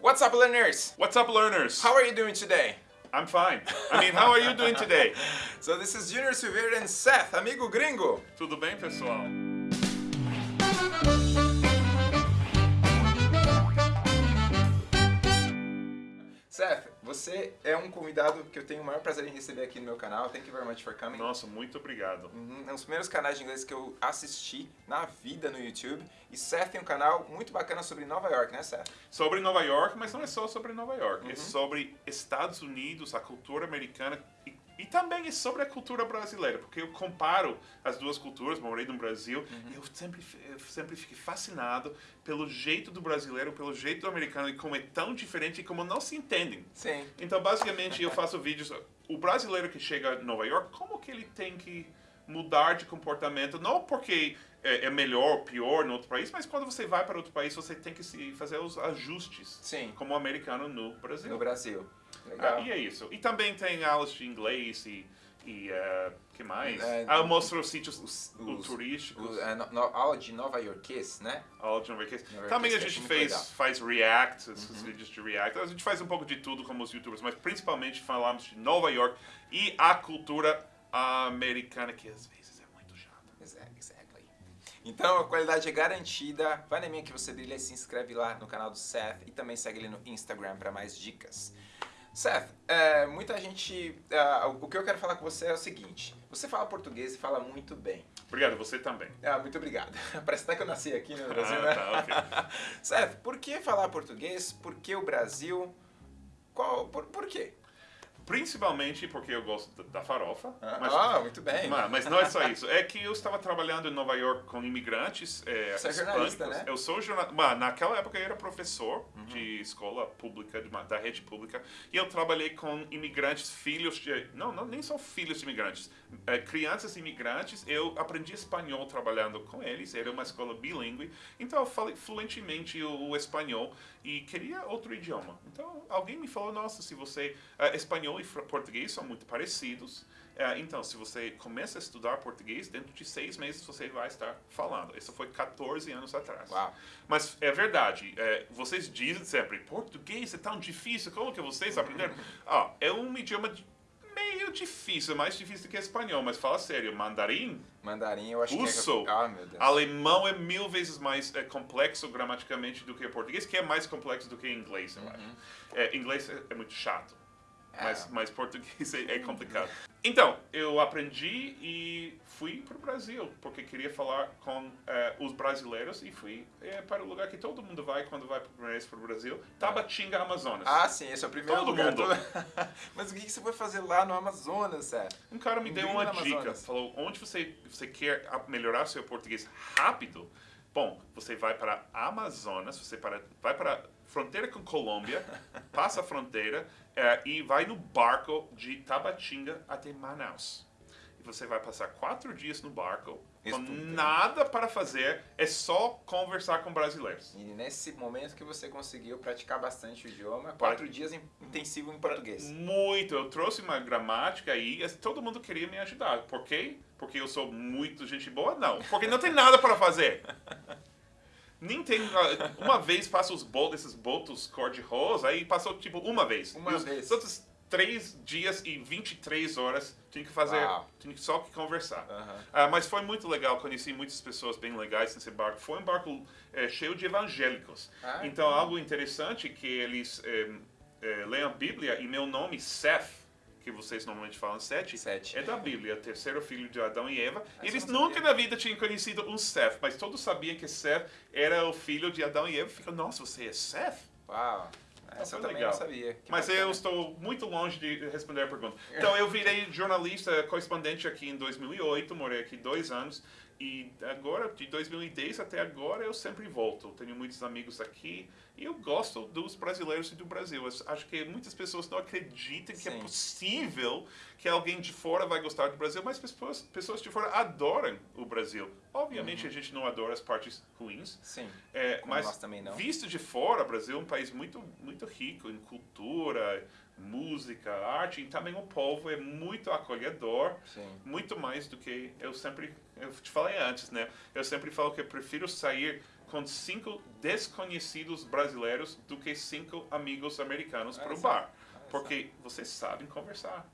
What's up, learners? What's up, learners? How are you doing today? I'm fine. I mean, how are you doing today? So this is Junior Silveira and Seth, amigo gringo. Tudo bem, pessoal? Você é um convidado que eu tenho o maior prazer em receber aqui no meu canal. Thank you very much for coming. Nossa, muito obrigado. Uhum, É um dos primeiros canais de inglês que eu assisti na vida no YouTube. E Seth tem um canal muito bacana sobre Nova York, né, Seth? Sobre Nova York, mas não é só sobre Nova York. É sobre Estados Unidos, a cultura americana e também é sobre a cultura brasileira, porque eu comparo as duas culturas, morei no Brasil, e eu sempre, eu sempre fiquei fascinado pelo jeito do brasileiro, pelo jeito do americano e como é tão diferente e como não se entendem. Sim. Então, basicamente, eu faço vídeos. O brasileiro que chega a Nova York, como que ele tem que mudar de comportamento? Não porque é, é melhor ou pior no outro país, mas quando você vai para outro país, você tem que se fazer os ajustes. Sim. Como americano no Brasil. No Brasil. Ah, Legal. e é isso. E também tem aulas de inglês e. e eh, que mais? É, ah, eu mostro os sítios os, os- turísticos. O- a no- no- aula de Nova Yorkês, né? aula de Nova York. Nova Também a York, gente fez, legal. Uhum. faz react, esses vídeos de react. A gente faz um pouco de tudo como os youtubers, mas principalmente falamos de Nova York e a cultura americana, que às vezes é muito chata. Exactly. Então a qualidade é garantida. Vai na minha que você brilha e se inscreve lá no canal do Seth e também segue ele no Instagram para mais dicas. Seth, é, muita gente. ah, o que eu quero falar com você é o seguinte: você fala português e fala muito bem. Obrigado, você também. Ah, muito obrigado. Parece até que eu nasci aqui no Brasil, Ah, né? tá, ok. Seth, por que falar português? Por que o Brasil? Qual, por, por quê? Principalmente porque eu gosto da- farofa. Ah, mas, ah, muito bem. mas, mas não é só isso. É que eu estava trabalhando em Nova York com imigrantes é, Você é jornalista, né? Uhum. Eu sou jornalista. Naquela época eu era professor de escola pública, de uma- da rede pública. E eu trabalhei com imigrantes, filhos de... Não, não nem só filhos de imigrantes. é, crianças imigrantes. Eu aprendi espanhol trabalhando com eles. Era uma escola bilíngue. Então eu falei fluentemente o, o espanhol. E queria outro idioma. Então alguém me falou, nossa, se você... é, espanhol e português são muito parecidos. É, então, se você começa a estudar português, dentro de seis meses você vai estar falando. Isso foi 14 anos atrás. Uau. Mas é verdade, é, vocês dizem sempre, português é tão difícil, como que vocês aprenderam? ah, é um idioma meio difícil, mais difícil que espanhol, mas fala sério, mandarim, Mandarim, eu acho Russo. que é. Ah, alemão é mil vezes mais é, complexo gramaticamente do que o português, que é mais complexo do que inglês, eu acho. É, inglês é, é muito chato. Mas, É. mas português é, é complicado. Então, eu aprendi e fui para o Brasil, porque queria falar com eh, os brasileiros e fui eh, para o lugar que todo mundo vai quando vai por primeira vez para o Brasil, Tabatinga, Amazonas. Ah, sim, esse é o primeiro Todo lugar. mundo. Mas o que você foi fazer lá no Amazonas, Seth? Um cara me Um deu uma dica, Amazonas. falou, onde você, você quer melhorar seu português rápido? Bom, você vai para Amazonas, você para, vai para a fronteira com Colômbia, passa a fronteira eh, e vai no barco de Tabatinga até Manaus. E você vai passar quatro dias no barco, com nada para fazer, é só conversar com brasileiros. E nesse momento que você conseguiu praticar bastante o idioma, quatro dias in- intensivo em português. Muito. Eu trouxe uma gramática aí, e todo mundo queria me ajudar. Por quê? Porque eu sou muito gente boa? Não. Porque não tem nada para fazer. Nem tem. ah, Uma vez passa os bolos, esses botos cor-de-rosa, aí passou tipo uma vez. Uma e os vez. outros três dias e 23 horas tinha que fazer. Uau. Tinha que só que conversar. Ah, mas foi muito legal, conheci muitas pessoas bem legais nesse barco. Foi um barco eh, cheio de evangélicos. Ah, então, algo interessante é que eles eh, eh, leem a Bíblia e meu nome, Seth, que vocês normalmente falam Sete, Sete. é da Bíblia, terceiro filho de Adão e Eva. Ah, eles nunca sabia. na vida tinham conhecido um Seth, mas todos sabiam que Seth era o filho de Adão e Eva. Fica, nossa, você é Seth? Uau. Essa eu foi também legal. não sabia. Mas bacana. eu estou muito longe de responder a pergunta. Então, eu virei jornalista correspondente aqui em 2008, morei aqui dois anos. E agora, de 2010 até agora, eu sempre volto. Tenho muitos amigos aqui e eu gosto dos brasileiros e do Brasil. Eu acho que muitas pessoas não acreditam que é Sim. possível que alguém de fora vai gostar do Brasil, mas pessoas, pessoas de fora adoram o Brasil. Obviamente, a gente não adora as partes ruins, Sim. é, mas nós também não. visto de fora, o Brasil é um país muito, muito rico em cultura, música, arte, e também o povo é muito acolhedor, Sim. muito mais do que eu sempre, eu te falei antes, né? Eu sempre falo que eu prefiro sair com cinco desconhecidos brasileiros do que cinco amigos americanos para o bar. Porque vocês sabem conversar.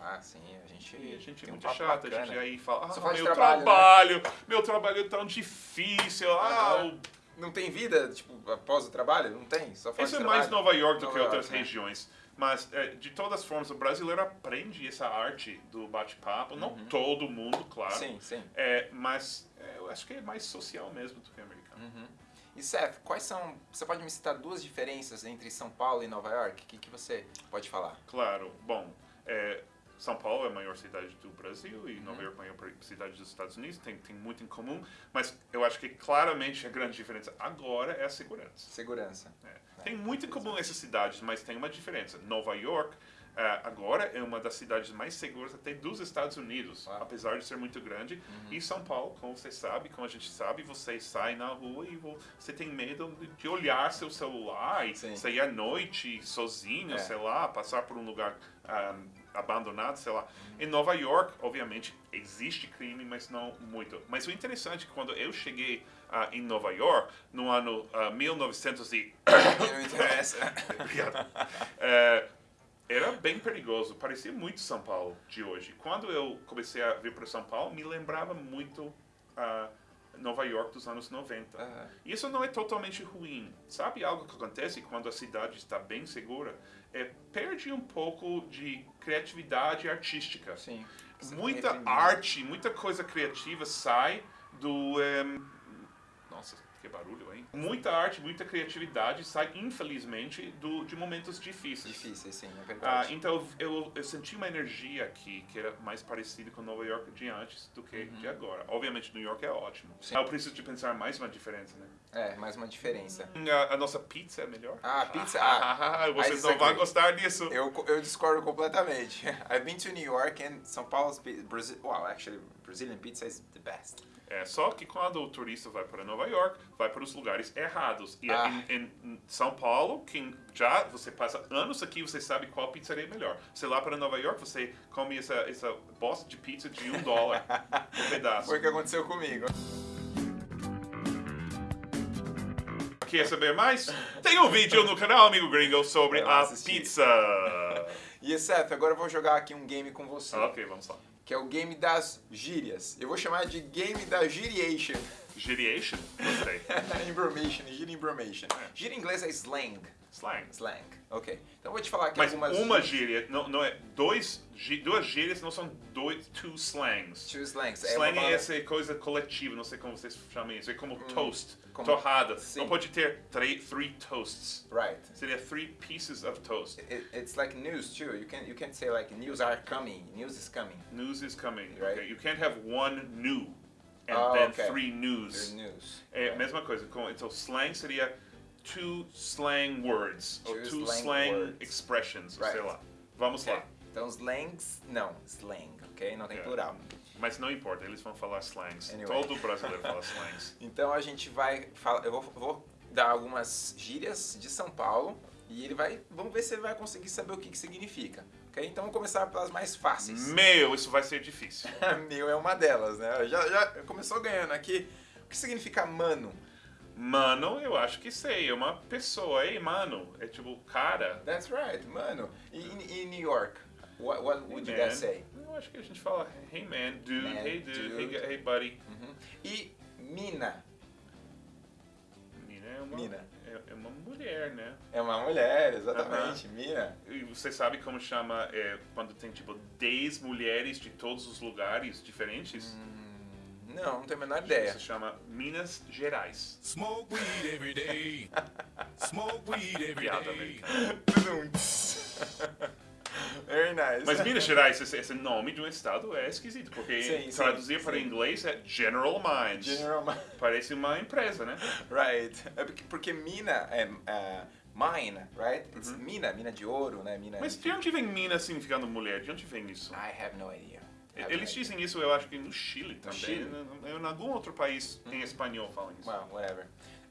Ah, sim, a gente, E a gente é um muito papo chato, a bacana. gente aí fala, ah, meu trabalho, trabalho, né?" meu trabalho é tão difícil, ah, o Não tem vida, tipo, após o trabalho? Não tem, só faz Isso é mais Nova York do Nova que York, outras né? regiões. Mas, é, de todas as formas, o brasileiro aprende essa arte do bate-papo. Não todo mundo, claro. Uhum. Sim, sim. É, mas é, eu acho que é mais social mesmo do que americano. Uhum. E Seth, quais são. Você pode me citar duas diferenças entre São Paulo e Nova York? O que, que você pode falar? Claro, bom, é, São Paulo é a maior cidade do Brasil e Uhum. Nova York é a maior cidade dos Estados Unidos. Tem, tem muito em comum. Mas eu acho que claramente a grande diferença agora é a segurança. Segurança. É. Tem muito em comum essas cidades, mas tem uma diferença. Nova York eh, agora é uma das cidades mais seguras até dos Estados Unidos, Uau. apesar de ser muito grande. Uhum. E São Paulo, como você sabe, como a gente sabe, você sai na rua e vo- você tem medo de- olhar seu celular e Sim. sair à noite sozinho, É. sei lá, passar por um lugar ah, abandonado, sei lá. Em Nova York, obviamente, existe crime, mas não muito. Mas o interessante é que quando eu cheguei ah, em Nova York, no ano ah, 1900 e... Não interessa. Obrigado. É, era bem perigoso, parecia muito São Paulo de hoje. Quando eu comecei a vir para São Paulo, me lembrava muito a Nova York dos anos 90. Aham. Isso não é totalmente ruim. Sabe algo que acontece quando a cidade está bem segura? É, perde um pouco de criatividade artística. Sim. Muita reprimiu. arte, muita coisa criativa sai do. em, nossa, que barulho, hein? Muita arte, muita criatividade sai, infelizmente, do, de momentos difíceis. Difícil, sim, é Ah, verdade. então eu, eu senti uma energia aqui que era mais parecida com Nova York de antes do que de agora. Obviamente, New York é ótimo. Sim. Eu preciso de pensar mais uma diferença, né? É, mais uma diferença. A, a nossa pizza é melhor. Ah, pizza? Ah, Vocês I não vão gostar disso. Eu, eu discordo completamente. I've been to New York and São Paulo's pi- Brazil. Wow, actually, Brazilian pizza is the best. É só que quando o turista vai para Nova York, vai para os lugares errados. E Ah. em, em São Paulo, quem já você passa anos aqui, você sabe qual pizzaria é melhor. Você lá para Nova York, você come essa, essa bosta de pizza de um dólar um pedaço. Foi o que aconteceu comigo. Quer saber mais? Tem um vídeo no canal, amigo gringo, sobre a pizza. E Seth, agora eu vou jogar aqui um game com você. ok, vamos lá. Que é o game das gírias. Eu vou chamar de game da giriation. Giriation? Gostei. Imbromation, gíria imbromation. Gíria em inglês é slang. Slang. Slang. Ok. Então vou te falar aqui Mas algumas uma gíria, não, não é dois, duas gírias não são dois, two slangs. Two slangs. Slang uma é palavra- essa coisa coletiva, não sei como vocês chamam isso. É como toast, Hum, como- torrada. Sim. Não pode ter three, three toasts. Right. Seria three pieces of toast. It, it's like news too. You can you can't say like news are coming. News is coming. News is coming. Right. Okay? You can't have one new and Oh, then okay. three news. Your news. É mesma coisa. com- Então, slang seria two slang words. ou Two two slang slang, expressions. Right. Sei lá. Vamos Ok. lá. Então slangs, não, slang, ok? Não tem É. plural. Mas não importa, eles vão falar slangs. Anyway. Todo brasileiro fala slangs. Então a gente vai falar, eu vou, vou dar algumas gírias de São Paulo e ele vai, vamos ver se ele vai conseguir saber o que, que significa, ok? Então vamos começar pelas mais fáceis. Meu, isso vai ser difícil. Meu é uma delas, né? Já, já começou ganhando aqui. O que significa mano? Mano, eu acho que sei. É uma pessoa. Ei, mano. É tipo, cara. That's right, mano. Em New York, what, what would you man. guys say? Eu acho que a gente fala, hey man, dude, Man, hey dude, dude. Hey, hey buddy. Uhum. E mina Mina é uma, Mina. É, é uma mulher, né? é uma mulher, exatamente. Mina. E você sabe como chama é, quando tem tipo 10 mulheres de todos os lugares diferentes? Hum, não, não tenho a menor ideia. Isso chama Minas Gerais. Smoke weed every day. Smoke weed every Piada day. Very nice. Mas Minas Gerais, esse, esse nome de um estado é esquisito, porque Sim, sim, traduzir para sim. inglês é General Mines. General Ma- Parece uma empresa, né? Right. É porque, porque mina é é, mine, right? It's mina, mina de ouro, né? Mina. Uhum. Mas de onde vem Minas significando mulher? De onde vem isso? I have no idea. Have Eles no dizem isso, eu acho que no Chile também. Chile? né? Em algum outro país em espanhol falam isso. Well, whatever.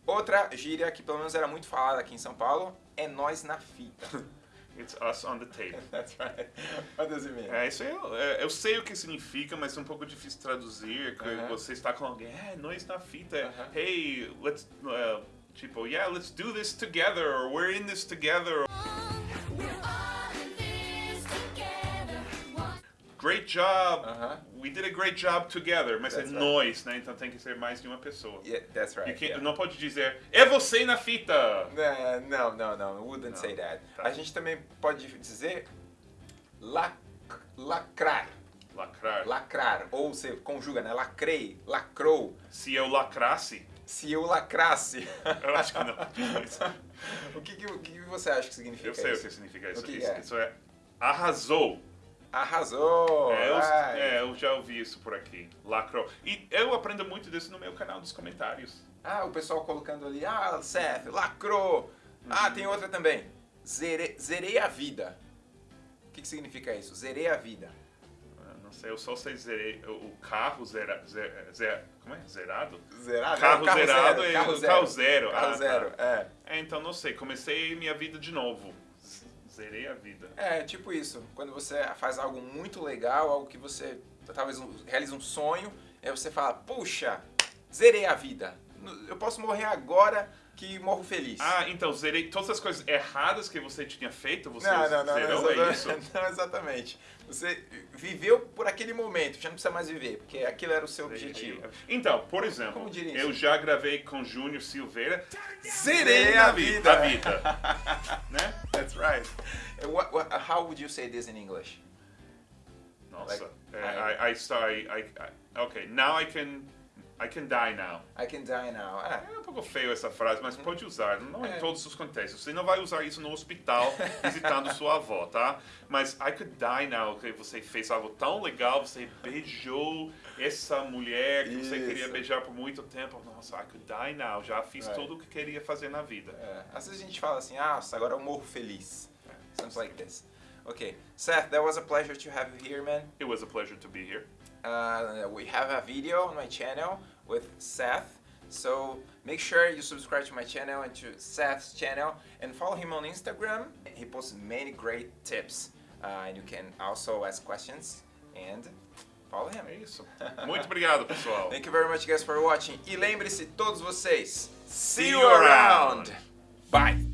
Outra gíria que pelo menos era muito falada aqui em São Paulo é nós na fita. It's us on the tape. That's right. What does it mean? É, isso aí, eu, é, eu sei o que significa, mas é um pouco difícil traduzir. que Aham. Você está com alguém, é, nós na fita, Aham. hey, let's, uh, tipo, yeah, let's do this together, or we're in this together. Great job! Aham. We did a great job together. Mas That's é right. nós, né? Então tem que ser mais de uma pessoa. Yeah, that's right. You can't- yeah. Não pode dizer, é você na fita! Não, não, não. Wouldn't Não, say that. tá. A gente também pode dizer lac, lacrar. Lacrar. Lacrar. Ou você conjuga, né? Lacrei, lacrou. Se eu lacrasse, Se eu lacrasse. eu acho que não. isso. o que, que, o que você acha que significa Eu sei o isso? que significa isso. O que isso, é? isso é arrasou. Arrasou! É, eu, é, eu já ouvi isso por aqui. Lacrou. E eu aprendo muito disso no meu canal dos comentários. Ah, o pessoal colocando ali, ah, Seth, lacrou. Ah, tem outra também. Zere, zerei a vida. O que, que significa isso? Zerei a vida. Ah, Não sei, eu só sei zerei, o carro zera, zera, zera- como é? Zerado? Zerado? Carro Não, zerado zero, e carro zero. carro zero. Carro Ah, tá. zero, é. É, então não sei, comecei minha vida de novo. Zerei a vida. É, tipo isso. Quando você faz algo muito legal, algo que você talvez realiza um sonho, aí você fala, puxa, zerei a vida. Eu posso morrer agora que morro feliz. Ah, então zerei todas as coisas erradas que você tinha feito, você não, não, não, zerou, não, é isso? exatamente, não exatamente. Você viveu por aquele momento, já não precisa mais viver, porque aquilo era o seu objetivo. Então, por exemplo, eu isso? já gravei com Júnior Silveira. Zerei a vi- vida. A vida. né? That's right. What, what, how would you say this in English? Nossa. Like, é, I- I, I, I, I, okay, now I can, I can die now. I can die now. Ah, É um pouco feio essa frase, mas pode usar, não É. em todos os contextos. Você não vai usar isso no hospital visitando sua avó, tá? Mas I could die now, que você fez algo tão legal, você beijou essa mulher que você queria Isso. beijar por muito tempo. Nossa, I could die now, já fiz Right. tudo o que queria fazer na vida. É, às vezes a gente fala assim, ah, agora eu morro feliz. Sounds like this. Okay, Seth, that was a pleasure to have you here, man. It was a pleasure to be here. Uh, we have a video on my channel with Seth, so make sure you subscribe to my channel and to Seth's channel and follow him on Instagram. He posts many great tips, uh, and you can also ask questions and follow him. É isso. Muito obrigado, pessoal. Thank you very much, guys, for watching. E lembre-se, todos vocês, see you around. Bye.